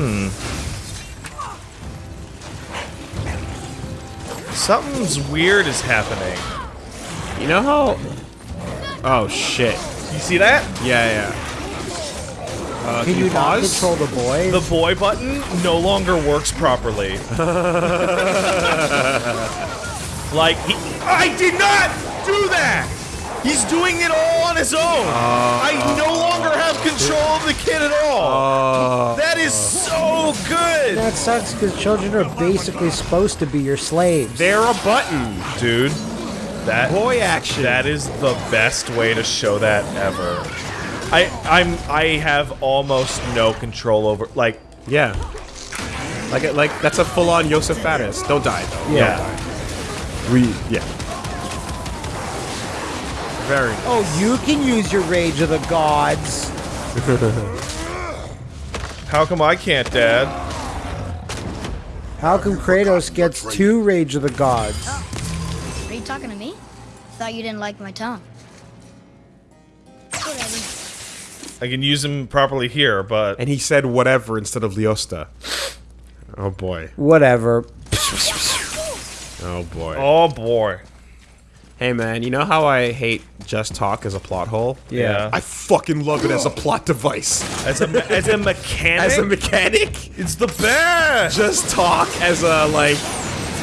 Hmm. Something's weird is happening. You know how? Oh shit! You see that? Yeah, yeah. Uh, Can you not pause? control the boy? The boy button no longer works properly. like he, I did not do that. He's doing it all on his own. I no longer have control of the kid at all. Uh, that is so good, that sucks because children are basically supposed to be your slaves. they're a button. dude. That Boy action. That is the best way to show that ever. I I'm I have almost no control over like Yeah. Like, like that's a full-on Josef Fares. Don't die though. yeah. We, yeah. Very. Oh, you can use your rage of the gods. How come I can't, Dad? How come Kratos gets two rage of the gods? Oh. Are you talking to me? Thought you didn't like my tongue. Whatever. I can use him properly here, but And he said whatever instead of Liosta. Oh boy. Whatever. Oh boy. oh boy. Hey man, you know how I hate just talk as a plot hole? Yeah. I fucking love it as a plot device. As a as a mechanic, As a mechanic, it's the best. just talk as a like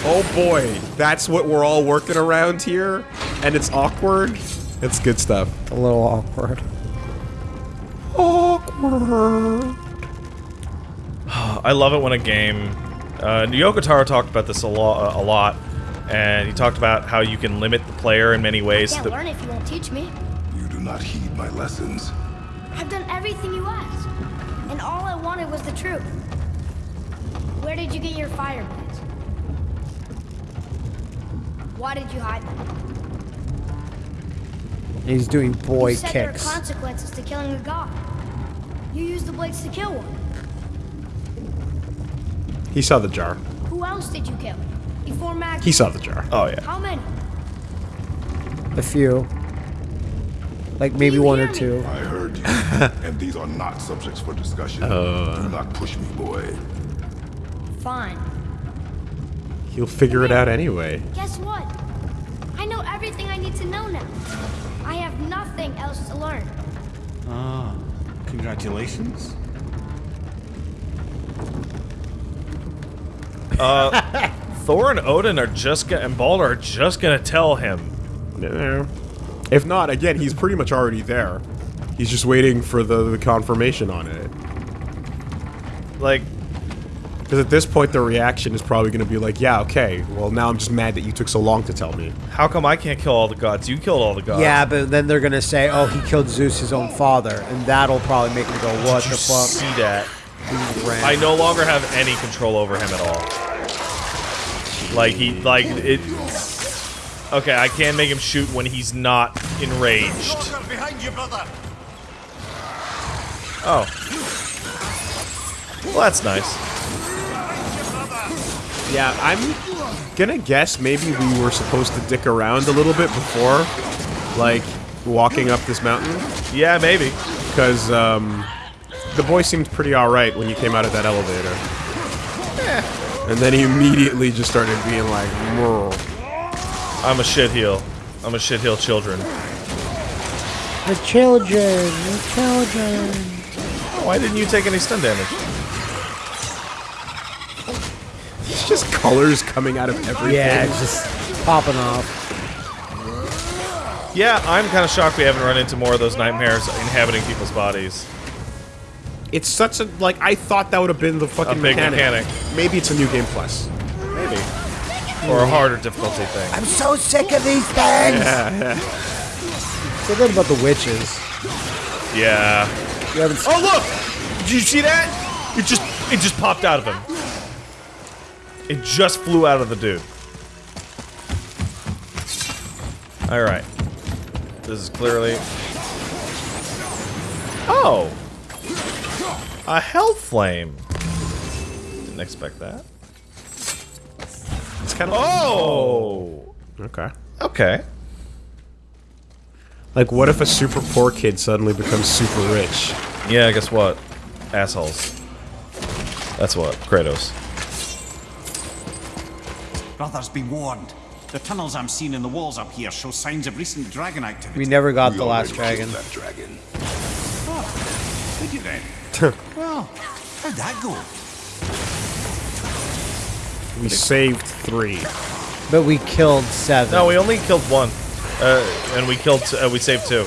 oh boy, that's what we're all working around here and it's awkward. It's good stuff. A little awkward. Awkward. I love it when a game. Uh, Yoko Taro talked about this a lot, a lot, and he talked about how you can limit the player in many ways. Can't that- learn if you won't teach me. You do not heed my lessons. I've done everything you asked, and all I wanted was the truth. Where did you get your fire blades? Why did you hide them? He's doing boy you said there are consequences to killing a god. You used the blades to kill one. He saw the jar. Who else did you kill? Before Magnus? He saw the jar. oh yeah. How many? A few. Like maybe one or two. I heard you, and these are not subjects for discussion. Do not push me, boy. Fine. He'll figure it out anyway. Guess what? I know everything I need to know now. I have nothing else to learn. Ah, congratulations. Thor and Odin are just gonna, and Baldur are just gonna tell him. No. If not, again, he's pretty much already there. He's just waiting for the, the confirmation on it. Like, Because at this point, the reaction is probably going to be like, yeah, okay, well, now I'm just mad that you took so long to tell me. how come I can't kill all the gods? You killed all the gods. Yeah, but then they're gonna say, "Oh, he killed Zeus, his own father," and that'll probably make him go, "What Did the fuck?" see that? I no longer have any control over him at all. Like he, like it. Okay, I can make him shoot when he's not enraged. behind you, brother. Oh. Well, that's nice. Yeah, I'm gonna guess maybe we were supposed to dick around a little bit before, like, walking up this mountain. Yeah, maybe. Because, um, the boy seemed pretty alright when you came out of that elevator. And then he immediately just started being like, "Mrr." I'm a shitheel. I'm a shitheel children. The children, the children. Why didn't you take any stun damage? It's just colors coming out of everything. Yeah, it's just popping off. Yeah, I'm kind of shocked we haven't run into more of those nightmares inhabiting people's bodies. It's such a, like, I thought that would have been the fucking A big mechanic. Maybe it's a new game plus. Maybe. Or a harder difficulty thing. I'm so sick of these things. Say that about the witches. Yeah. You haven't Oh look! Did you see that? It just it just popped out of him. It just flew out of the dude. Alright. This is clearly Oh! A hell flame. Didn't expect that. It's kind of. Oh! oh! Okay. Okay. Like, what if a super poor kid suddenly becomes super rich? Yeah, guess what? Assholes. That's what Kratos. Brothers, be warned. The tunnels I'm seeing in the walls up here show signs of recent dragon activity. We never got We the last already dragon. killed That dragon. Ah, did you then? Well, how'd that go? We saved three. But we killed seven. No, we only killed one, uh, and we killed. Uh, we saved two.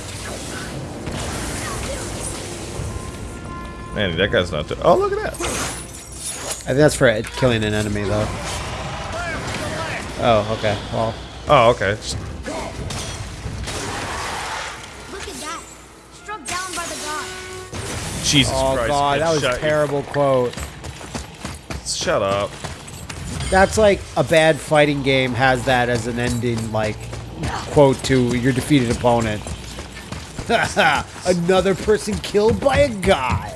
Man, that guy's not. Oh, look at that. I think that's for killing an enemy, though. Oh, okay. Well, Oh, okay. Just- Jesus Christ. oh Christ! god, that was a terrible quote. Shut up. That's like a bad fighting game has that as an ending, like quote to your defeated opponent. Another person killed by a god.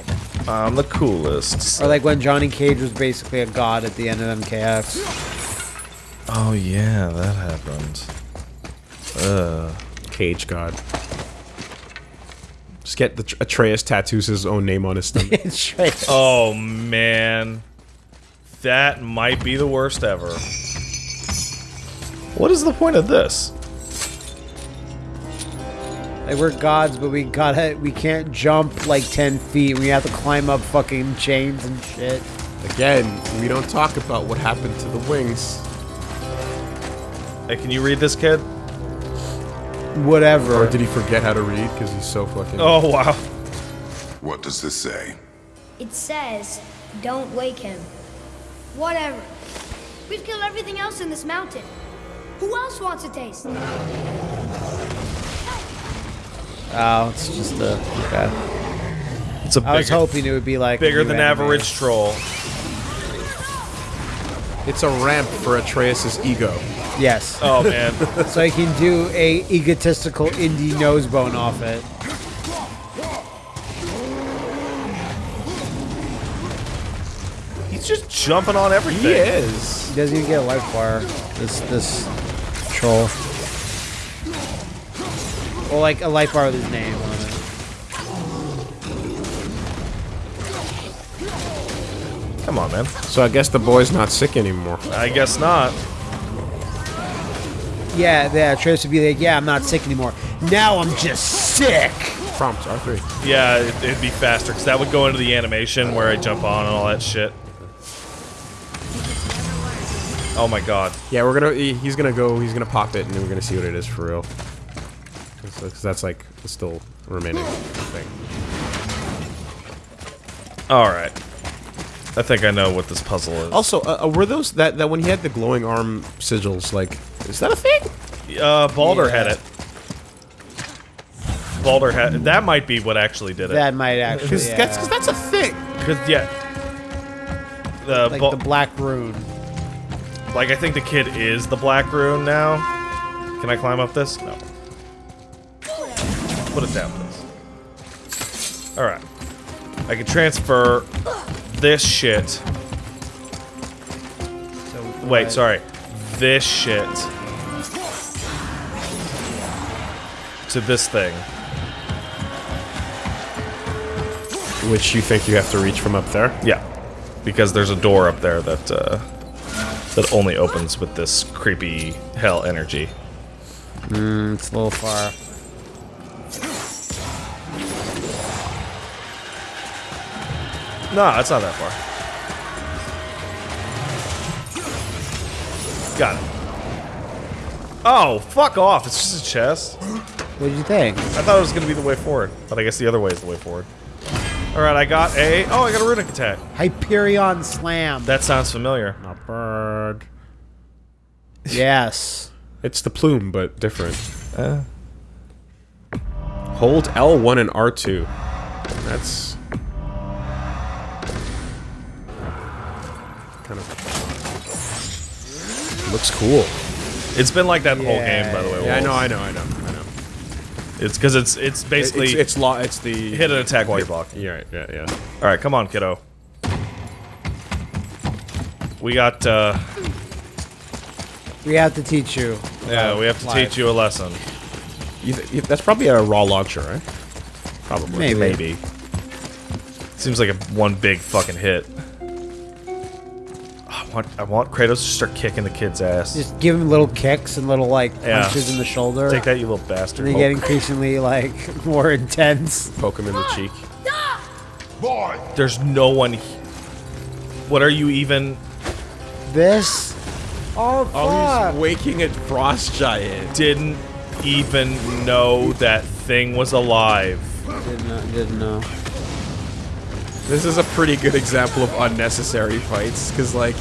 I'm the coolest. Or like when Johnny Cage was basically a god at the end of MKX. Oh yeah, that happened. Uh, Cage God. Just get the Atreus tattoos his own name on his stomach. Oh man, that might be the worst ever. What is the point of this? Like we're gods, but we gotta we can't jump like ten feet. We have to climb up fucking chains and shit. Again, we don't talk about what happened to the wings. Hey, can you read this, kid? Whatever. Or did he forget how to read because he's so fucking... Oh wow. What does this say? It says, don't wake him. Whatever. We've killed everything else in this mountain. Who else wants a taste? Oh, it's just a. Okay. It's a I was hoping it would be like bigger new than anime. average troll. It's a ramp for Atreus' ego. Yes. Oh man. So you can do a egotistical indie nosebone off it. He's just jumping on everything. He is. He doesn't even get a life bar. This this troll. Well, like a life bar with his name on it. Come on, man. So I guess the boy's not sick anymore. I guess not. Yeah, yeah. Trace would be like, yeah, I'm not sick anymore. Now I'm just sick. Prompt R3. Yeah, it, it'd be faster because that would go into the animation where I jump on and all that shit. Oh my god. Yeah, we're gonna. He's gonna go. He's gonna pop it, and then we're gonna see what it is for real. Because that's like still remaining thing. All right. I think I know what this puzzle is. Also, uh, uh, were those that that when he had the glowing arm sigils? Like, is that a thing? Uh, Baldur Yeah. had it. Baldur had that. Might be what actually did it. That might actually. Because Yeah. that's, 'cause that's a thing. Cause yeah. The like Bal- the black rune. like I think the kid is the Black Rune now. Can I climb up this? No. Put it down, please. All right. I can transfer this shit. Wait, sorry. This shit to this thing. Which you think you have to reach from up there? Yeah, because there's a door up there that uh, that only opens with this creepy hell energy. Mm, it's a little far. No, it's not that far. Got it. Oh, fuck off! It's just a chest. What did you think? I thought it was gonna be the way forward, but I guess the other way is the way forward. All right, I got a. Oh, I got a runic attack. Hyperion Slam. That sounds familiar. A bird. yes. It's the plume, but different. Uh. Hold L1 and R2. That's kind of looks cool. It's been like that the whole game, by the way. Yeah, I know, I know, I know, I know. It's because it's it's basically it's it's, lo- it's the hit an attack while you're block. Yeah, right, yeah, yeah. All right, come on, kiddo. We got. uh We have to teach you. Yeah, we have to Live. teach you a lesson. You th- you- that's probably a raw launcher, right? Probably. Maybe. Maybe. Seems like a one big fucking hit. I want, I want Kratos to start kicking the kid's ass. Just give him little kicks and little like Yeah. punches in the shoulder. Take that, you little bastard. And they get increasingly like more intense. Poke him in the cheek. Boy, There's no one. he- What are you even? This. Oh Oh, he's waking a frost giant. Didn't even know that thing was alive. didn't. Didn't know. This is a pretty good example of unnecessary fights, because like,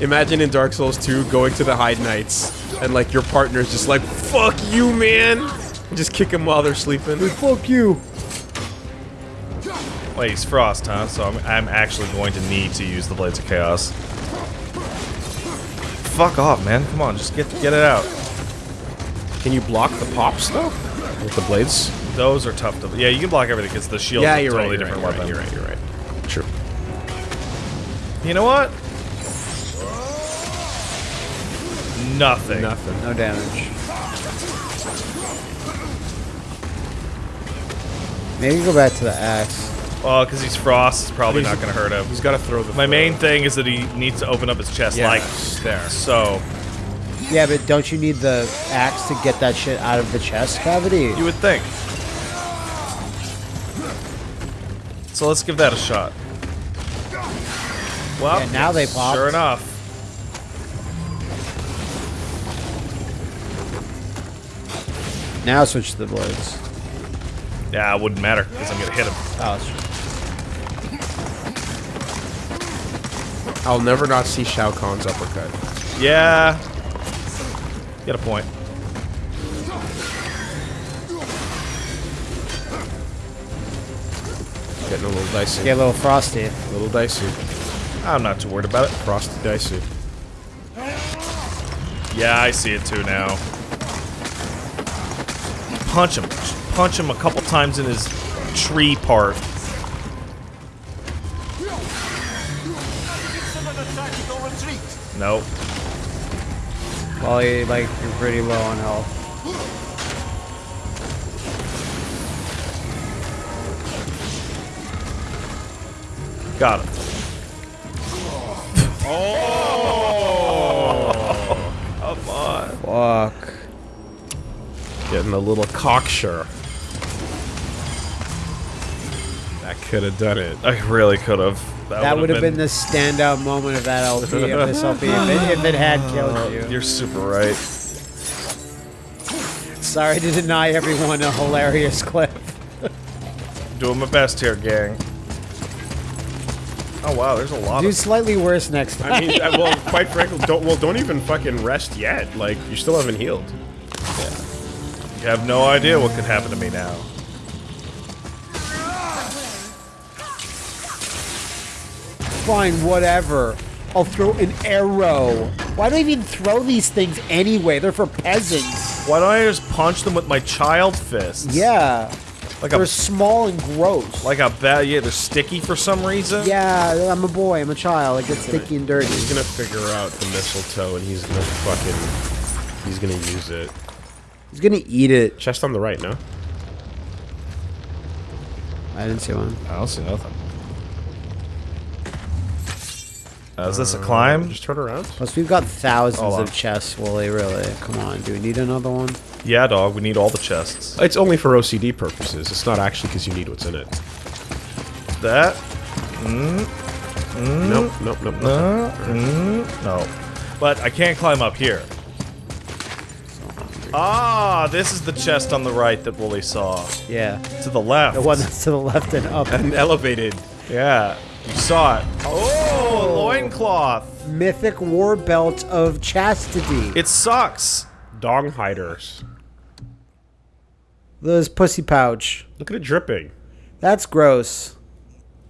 imagine in Dark Souls 2 going to the Heide Knights, and like your partner's just like, "Fuck you, man," and just kick them while they're sleeping. Fuck you. Wait, he's Frost, huh? So I'm, I'm actually going to need to use the Blades of Chaos. Fuck off, man. Come on, just get get it out. Can you block the pops though? With the blades? Those are tough to. Yeah, you can block everything because the shield. yeah, a you're totally right. You're different right, you're weapon. right. You're right. You're right. True. You know what? Nothing. Nothing. No damage. Maybe go back to the axe. Oh, well, because he's Frost, it's probably not going to hurt him. He's got to throw the. My throw. main thing is that he needs to open up his chest Yeah, like there. so. Yeah, but don't you need the axe to get that shit out of the chest cavity? You would think. So let's give that a shot. Well, Yeah, now they pop. Sure enough. Now switch to the blades. Yeah, it wouldn't matter because I'm gonna hit him. Oh, that's true. I'll never not see Shao Kahn's uppercut. Yeah. Get a point. Getting a little dicey. Get a little frosty. A little dicey. I'm not too worried about it. Frosty dicey. Yeah, I see it too now. Punch him. Punch him a couple times in his tree part. Nope. Well, you, like, you're pretty low on health. Got him. oh! Come on. Fuck. Getting a little cocksure. That could have done it. I really could have. That would have been the standout moment of that LP, of this LP, if it, if it had killed you. You're super right. Sorry to deny everyone a hilarious clip. Doing my best here, gang. Oh wow, there's a lot Do of. slightly worse next time. I mean, well, quite frankly, don't well, don't even fucking rest yet. Like, you still haven't healed. You have no idea what could happen to me now. Fine, whatever. I'll throw an arrow. Why do I even throw these things anyway? They're for peasants. Why don't I just punch them with my child fists? Yeah. like They're a small and gross. like a bad. Yeah, they're sticky for some reason. yeah, I'm a boy. I'm a child. I get sticky and dirty. He's gonna figure out the mistletoe, and he's gonna fucking, he's gonna use it. He's gonna eat it. Chest on the right, no? I didn't see one. I don't see nothing. Uh, is this a climb? Just turn around. Plus, we've got thousands Hold on. of chests, Woolie, really. Come on, do we need another one? Yeah, dog. We need all the chests. It's only for OCD purposes. It's not actually because you need what's in it. That. Nope, nope, nope, nope. Uh, mm, no. But I can't climb up here. Ah, this is the chest on the right that Woolie saw. Yeah. To the left. The one that's to the left and up. And elevated. Yeah. You saw it. Oh, loincloth. Mythic war belt of chastity. It sucks. Dong hiders. This pussy pouch. Look at it dripping. That's gross.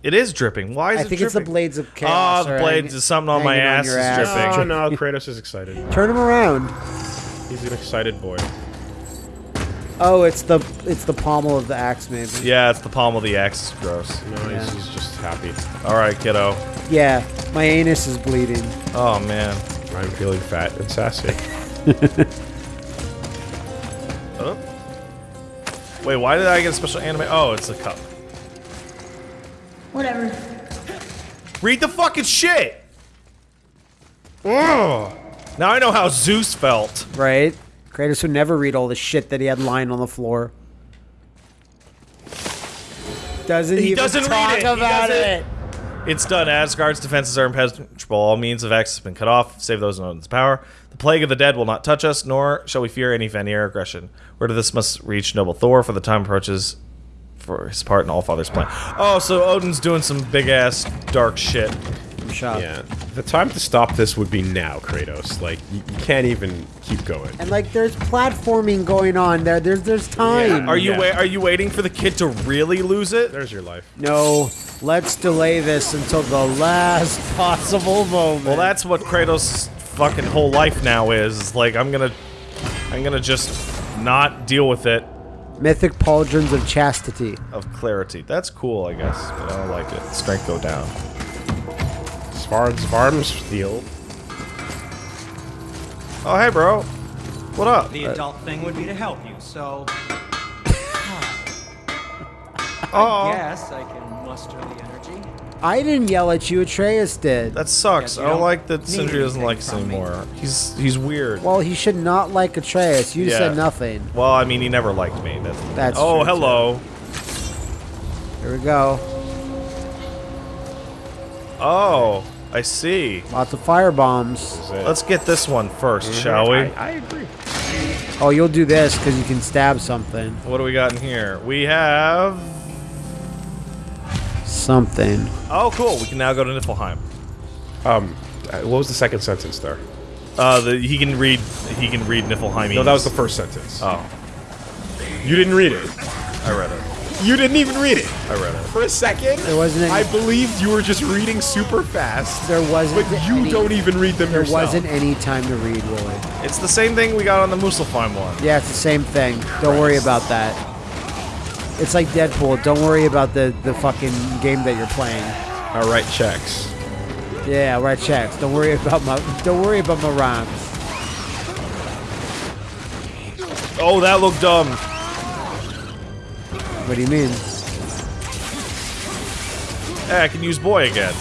It is dripping. Why is it? I it think it's the blades of Ah, chaos. the blades hang- is something on my hanging ass your is dripping. Oh no, Kratos is excited. Turn him around. He's an excited boy. Oh, it's the it's the pommel of the axe, maybe. Yeah, it's the palm of the axe. It's gross. No, Yeah. he's, he's just happy. All right, kiddo. Yeah, my anus is bleeding. Oh man. I'm feeling fat and sassy. Oh. Wait, why did I get a special anime? Oh, it's a cup. Whatever. Read the fucking shit. Ugh. Now I know how Zeus felt. Right? Kratos would never read all the shit that he had lying on the floor. Doesn't He even doesn't read talk it. About doesn't- it. It's done. Asgard's defenses are impenetrable. All means of access have been cut off, save those in Odin's power. The plague of the dead will not touch us, nor shall we fear any Vanir aggression. Word of this must reach noble Thor, for the time approaches for his part in Allfather's plan. Oh, so Odin's doing some big ass dark shit. Shut up. Yeah. The time to stop this would be now, Kratos. Like, you, you can't even keep going. And like, there's platforming going on there. There's there's time. Are you Yeah. wa- are you waiting for the kid to really lose it? There's your life. No, let's delay this until the last possible moment. Well, that's what Kratos' fucking whole life now is. Is like I'm gonna, I'm gonna just not deal with it mythic pauldrons of chastity. of clarity. That's cool, I guess, but I don't like it. Strength go down. Svard Svarm's steel. Oh hey, bro. What up? The adult thing would be to help you, so Oh, yes, I can muster the energy. I didn't yell at you. Atreus did. that sucks. Yeah, I don't don't like that need Sindri doesn't like us from me. anymore. He's he's weird. well, he should not like Atreus. You Yeah. said nothing. Well, I mean, he never liked me. That's, That's oh, true, hello. Here we go. Oh, I see. Lots of fire bombs. Let's get this one 1st shall we? I, I agree. Oh, you'll do this because you can stab something. What do we got in here? We have. Something. Oh, cool. We can now go to Niflheim. Um, uh, what was the second sentence there? Uh, the, he can read. He can read Niflheim. No, that was the first sentence. Oh, You didn't read it. I read it. You didn't even read it. I read it. For a second, There wasn't any- I believed you were just reading super fast. There wasn't. But you any- don't even read them There yourself. wasn't any time to read, Willie. It's the same thing we got on the Muspelheim one. Yeah, it's the same thing. Don't worry about that. It's like Deadpool. Don't worry about the the fucking game that you're playing. I write checks. Yeah, I write checks. Don't worry about my. Don't worry about my rhymes. Oh, that looked dumb. What do you mean? Hey, I can use boy again.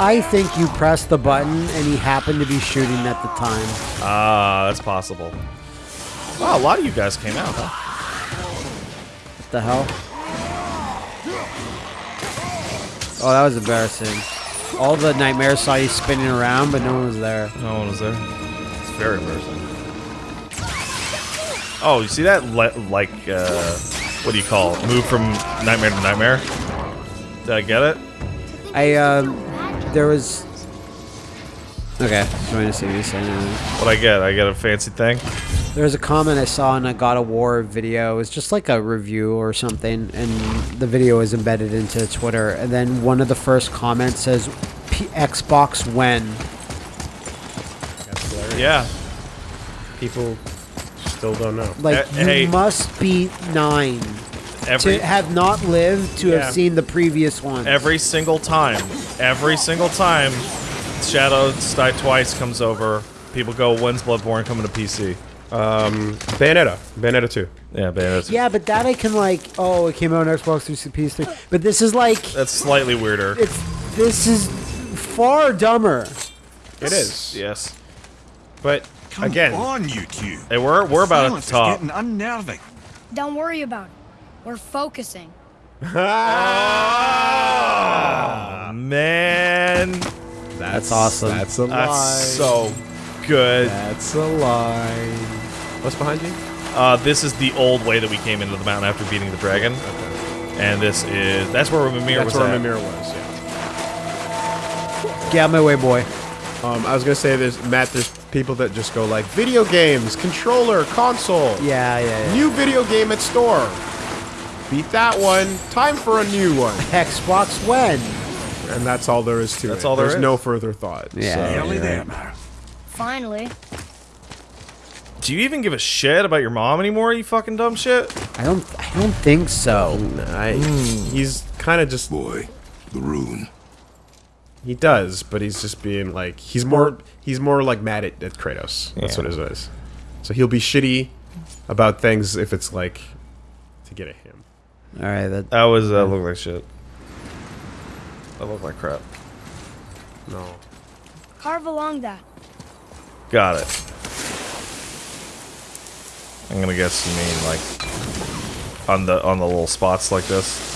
I think you pressed the button and he happened to be shooting at the time. Ah, that's possible. Wow, a lot of you guys came out, huh? What the hell? Oh, that was embarrassing. All the nightmares saw you spinning around, but no one was there. No one was there. It's very embarrassing. Oh, you see that? Le like, uh, what do you call it? Move from nightmare to nightmare? Did I get it? I, um, there was. Okay, just trying to see what saying. What I get? I get a fancy thing? There was a comment I saw in a God of War video. It was just like a review or something, and the video is embedded into Twitter. And then one of the first comments says, P- "Xbox when?" Yeah. People still don't know. Like Uh, you hey. must be nine Every to have not lived to Yeah. have seen the previous one. every single time, every single time, Shadow Die Twice comes over. People go, "When's Bloodborne coming to PC?" Bayonetta. Bayonetta 2. Yeah, Bayonetta. Yeah, but that I can like. Oh, it came out on Xbox 360, PS3. But this is like, That's slightly weirder. it's this is far dumber. It is. Yes. But Come again, on, you two. Hey, we're we're about to Silence the top. getting unnerving. Don't worry about it. We're focusing. Ah, man, That's awesome. That's a lie. that's so good. That's a lie. What's behind you? Uh, this is the old way that we came into the mountain after beating the dragon, Okay. and this is that's where Mimir That's was That's where at. Mimir was, yeah. Get out my way, boy. Um, I was gonna say, there's Matt. There's people that just go like video games, controller, console, Yeah, yeah, yeah. new video game at store. Beat that one. Time for a new one, Xbox when? and that's all there is to it. That's all there There's is. no further thought. Yeah. so- Nearly there. Finally. Do you even give a shit about your mom anymore? You fucking dumb shit. I don't. I don't think so. I, He's kind of just Boy, the rune. He does, but he's just being like he's more he's more like mad at, at Kratos. That's Yeah. what it is. So he'll be shitty about things if it's like to get at him. All right. That. That was uh, that looked like shit. That looked like crap. No. Carve along that. Got it. I'm gonna guess you mean like on the on the little spots like this.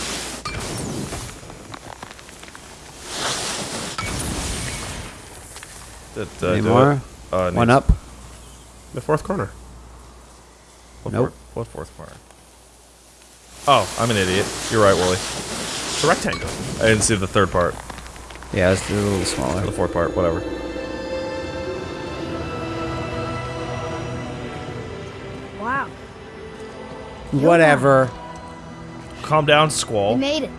Did, uh, Any do more? it? Uh, One needs- up. The fourth corner. What Nope. fourth, what fourth corner? Oh, I'm an idiot. You're right, Woolie. It's a rectangle. I didn't see the third part. Yeah, it's a little smaller. The fourth part, whatever. Wow. Whatever. Calm down, We Squall. made it.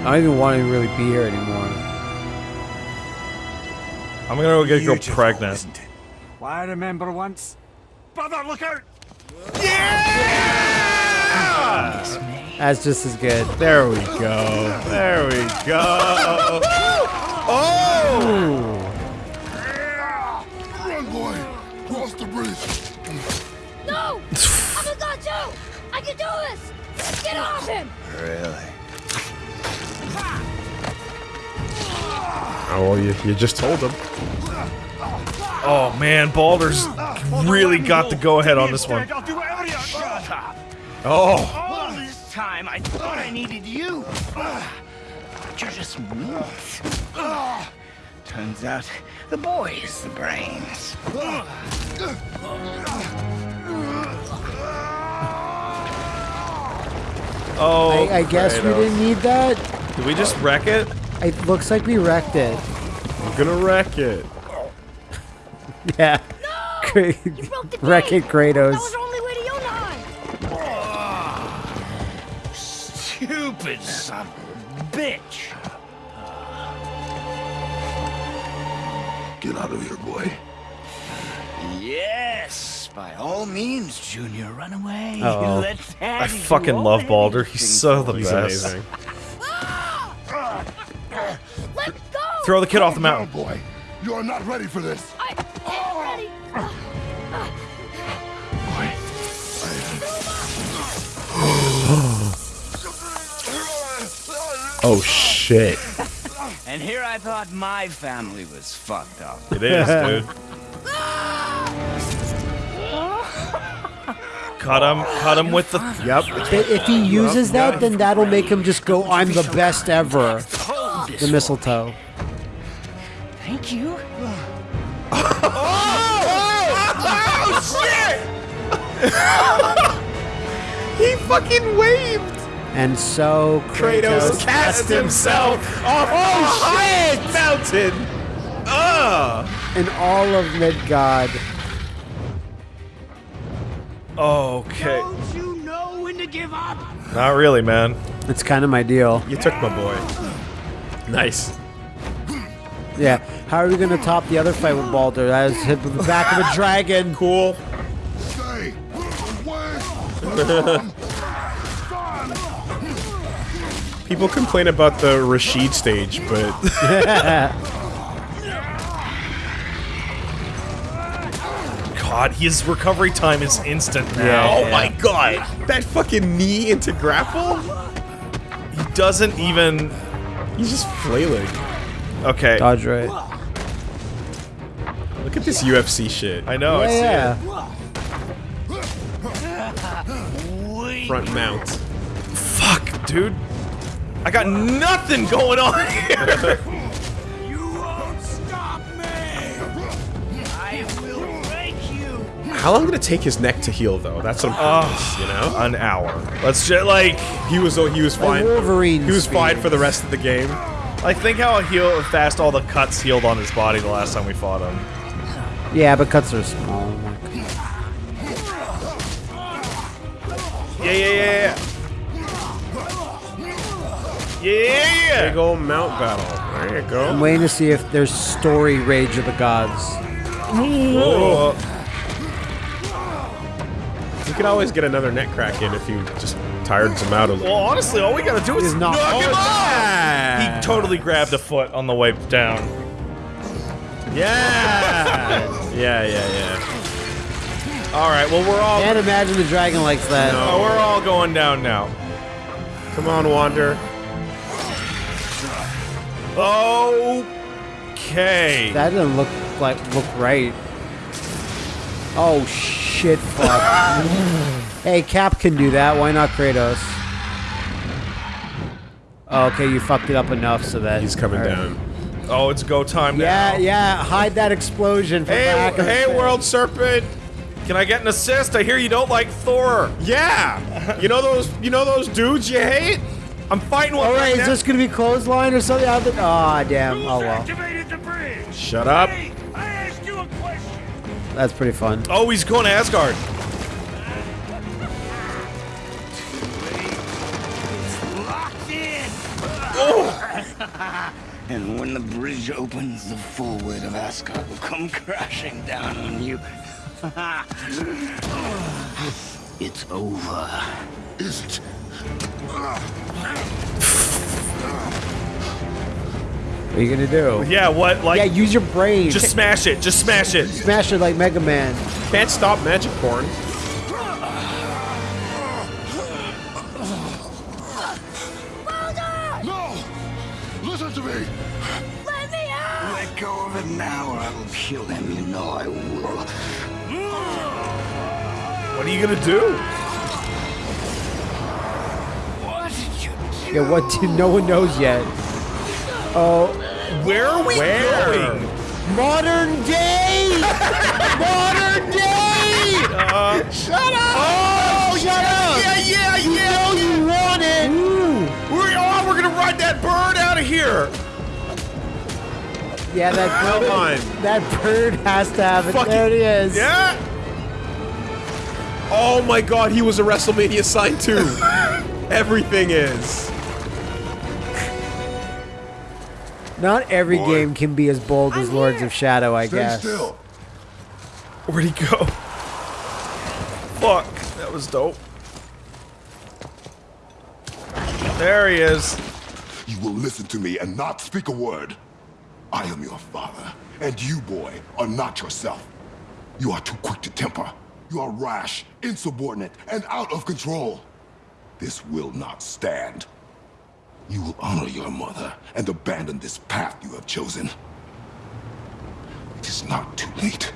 I don't even want to really be here anymore. I'm gonna go get a girl pregnant. isn't it? Why, I remember once. Brother, look out! Yeah! That's just as good. There we go. There we go. oh! Run, boy! Cross the bridge! No! I'm a god too! I can do this! Get off him! Oh, well, you, you just told him. Oh man, Baldur's really got the go ahead on this one. I'll do whatever you Shut up! Oh! All this time, I thought I needed you. You're just meat. Turns out the boy is the brains. Oh, I, I guess we didn't need that. Did we just wreck it? It looks like we wrecked it. I'm gonna wreck it. Yeah. Cra- You broke the Wreck it, gate! Kratos. That was our only way to Jotunheim! Stupid son of a bitch. Get out of here, boy. Yes, by all means, Junior, run away. Uh-oh. Let I fucking love Baldur. He's so the for He's best. amazing. Throw the kid off the oh, mountain. down, boy. You are not ready for this. I am ready! Oh, shit. And here I thought my family was fucked up. It is, dude. cut him, cut him with the. Yep. If he uses that, then that'll make him just go, I'm the best ever. The mistletoe. Thank you. Oh, oh shit! He fucking waved. And so Kratos Kratos. cast himself off oh, shit! mountain. Ugh. And all of Midgard. Okay. Don't you know when to give up? Not really, man. It's kind of my deal. You took my boy. Nice. Yeah. How are we going to top the other fight with Baldur? That is hit with the back of a dragon. Cool. Stay away! People complain about the Rashid stage, but God, his recovery time is instant now. Yeah, oh my god, that fucking knee into grapple? He doesn't even. He's just flailing. Okay. Dodge right. Look at this UFC shit. I know. I see yeah. it. Front mount. Fuck, dude. I got nothing going on here. You won't stop me. I will break you. How long did it take his neck to heal, though? That's what I'm curious, you know? An hour. Let's just like, He was he was fine. Wolverine He was fine for the rest of the game. Like think how heal fast all the cuts healed on his body the last time we fought him. Yeah, but cuts are small. Yeah, yeah, yeah, yeah. Yeah, yeah, Big old mount battle. There you go. I'm waiting to see if there's story Rage of the Gods. Oh, You could always get another neck crack in if you just tired him out a little. well, honestly, all we gotta do is Is not- knock him off. He totally grabbed a foot on the way down. Yeah. yeah, yeah, yeah. All right, well we're all Can't imagine the dragon likes that. oh, we're all going down now. Come on, Wander. Okay. That didn't look like look right. Oh shit! Fuck. hey, Cap can do that. Why not Kratos? Oh, okay, you fucked it up enough so that He's coming Alright. down. oh, it's go time Yeah, now. yeah. Yeah, hide that explosion from Hey, back. of the hey, thing. World Serpent. Can I get an assist? I hear you don't like Thor. Yeah. You know those. You know those dudes you hate. I'm fighting one All right, right is now. this gonna be clothesline or something? Ah, damn. Oh well, activated the bridge? Shut up. Hey, that's pretty fun. Oh, he's going to Asgard. Locked and when the bridge opens, the full weight of Asgard will come crashing down on you. it's over. Is it? What are you gonna do? Yeah, what? Like, Yeah, use your brain. just smash it. Just smash it. smash it like Mega Man. Can't stop magic porn. No! Listen to me! Let me out! Let go of it now, or I will kill him. You know I will. What are you gonna do? What did you do? Yeah, what? Did, no one knows yet. Oh, Where are we Where? going? modern day. modern day. Uh, Shut up! Oh, shut up! yeah, yeah, You yeah. know you want it. We're, oh, we're gonna ride that bird out of here. Yeah, that Come bird, on. that bird has to have it. Fuck there it is. Yeah. Oh my God, he was a WrestleMania sign too. Everything is. Not every Boy. game can be as bold as Lords of Shadow, I Stay guess. still. Where'd he go? Fuck, that was dope. There he is. You will listen to me and not speak a word. I am your father, and you, boy, are not yourself. You are too quick to temper. You are rash, insubordinate, and out of control. This will not stand. You will honor your mother and abandon this path you have chosen. It is not too late.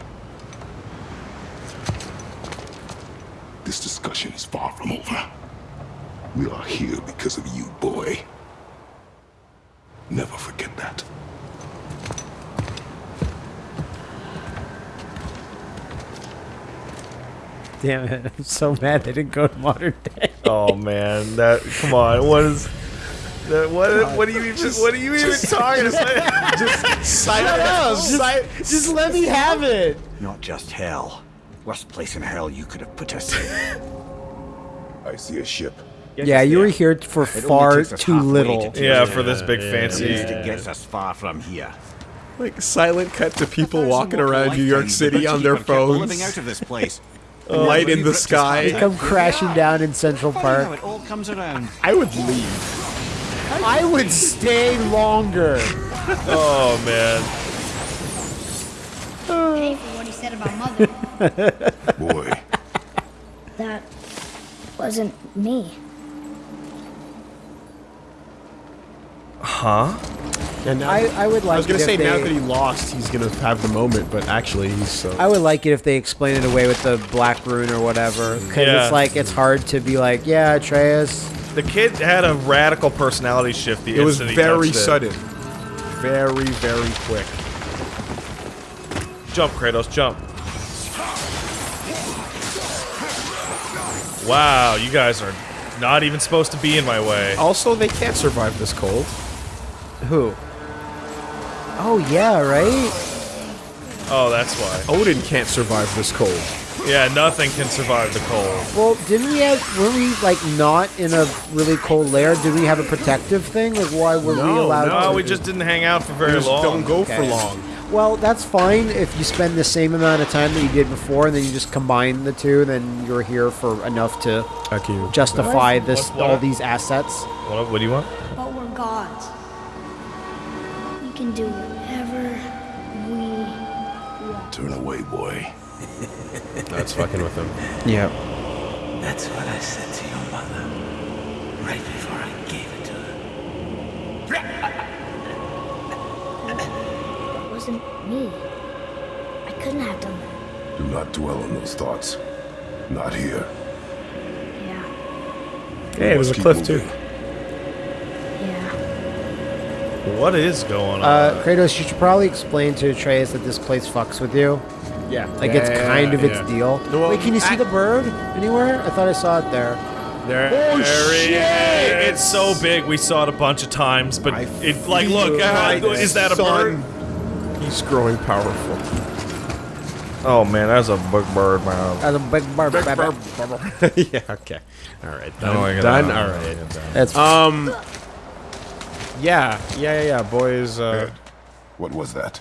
This discussion is far from over. We are here because of you, boy. Never forget that. Damn it! I'm so mad they didn't go to modern day. Oh man, that come on. What is that? What? What are you even? What are you even talking about? Just Shut up! Just, just let me have it. Not just hell. Worst place in hell you could have put us in. I see a ship. Yeah, you were here for far too little. to yeah, for this big At fancy. least it gets us far from here. like silent cut to people walking around New York City on their keep on phones. Living out of this place. Light in the sky. half Come crashing down in Central Park. it all comes around. I would leave. I would stay longer. Oh man. Pay for what he said about mother. Boy, that wasn't me. And now, I, I would like I was gonna it say if now that he lost, he's gonna have the moment, but actually he's so. I would like it if they explain it away with the black rune or whatever. Because Yeah. it's like, it's hard to be like, yeah, Atreus. The kid had a radical personality shift. The it was instant he very it. sudden, very very quick. Jump, Kratos, jump. Wow, you guys are not even supposed to be in my way. Also, they can't survive this cold. Who? Oh, yeah, right? Oh, that's why. Odin can't survive this cold. Yeah, nothing can survive the cold. Well, didn't we have, were we, like, not in a really cold lair? Did we have a protective thing? Like, why were we allowed No, to? we just didn't hang out for very Just long. don't go for long. Well, that's fine if you spend the same amount of time that you did before, and then you just combine the two, then you're here for enough to Thank you. justify this What- what- all these assets. What, what do you want? But we're gods. We can do whatever we want. turn away, boy. That's fucking with him. Yeah. That's what I said to your mother. Right before I gave it to her. It wasn't me. I couldn't have done that. Do not dwell on those thoughts. Not here. Yeah, Hey, it was a cliff too. moving. yeah. What is going on? Uh, Kratos, you should probably explain to Atreus that this place fucks with you. Yeah. Like it's kind of its deal. No, well, Wait, can you see I- the bird anywhere? I thought I saw it there. There, Oh, there he is. it's so big. We saw it a bunch of times, but I it like look. feel uh, is that a bird? He's growing powerful. Oh man, that's a big bird, man. As a big bird. baby. yeah. Okay. All right. I Done. like. Done. I All don't right. like it. That's Um. Yeah. Yeah. Yeah. Yeah. Boys. Uh. What was that?